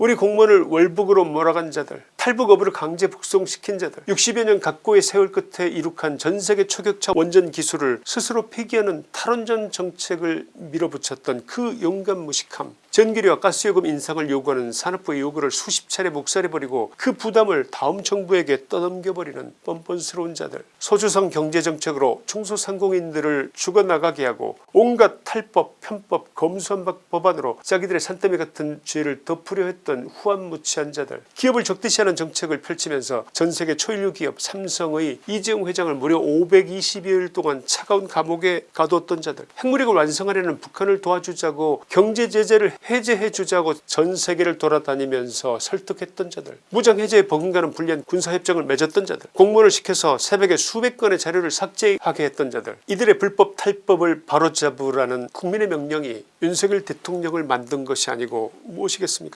우리 공무원을 월북으로 몰아간 자들 탈북어부를 강제 북송시킨 자들. 60여 년 각고의 세월 끝에 이룩한 전세계 초격차 원전 기술을 스스로 폐기하는 탈원전 정책을 밀어붙였던 그 용감 무식함. 전기료와 가스요금 인상을 요구하는 산업부의 요구를 수십 차례 묵살해버리고 그 부담을 다음 정부에게 떠넘겨버리는 뻔뻔스러운 자들. 소주성 경제정책으로 중소상공인들을 죽어나가게 하고 온갖 탈법 편법 검수한박 법안으로 자기들의 산더미 같은 죄를 덮으려 했던 후한무치한 자들. 기업을 적대시 하는 정책을 펼치면서 전세계 초일류 기업 삼성의 이재용 회장을 무려 520여일 동안 차가운 감옥에 가두었던 자들. 핵무력을 완성하려는 북한을 도와주자고 경제제재를 해제해주자고 전세계를 돌아다니면서 설득했던 자들. 무장해제에 버금가는 불리한 군사협정을 맺었던 자들. 공무원을 시켜서 새벽에 수백 건의 자료를 삭제하게 했던 자들. 이들의 불법 탈법을 바로잡으라는 국민의 명령이 윤석열 대통령을 만든 것이 아니고 무엇이겠습니까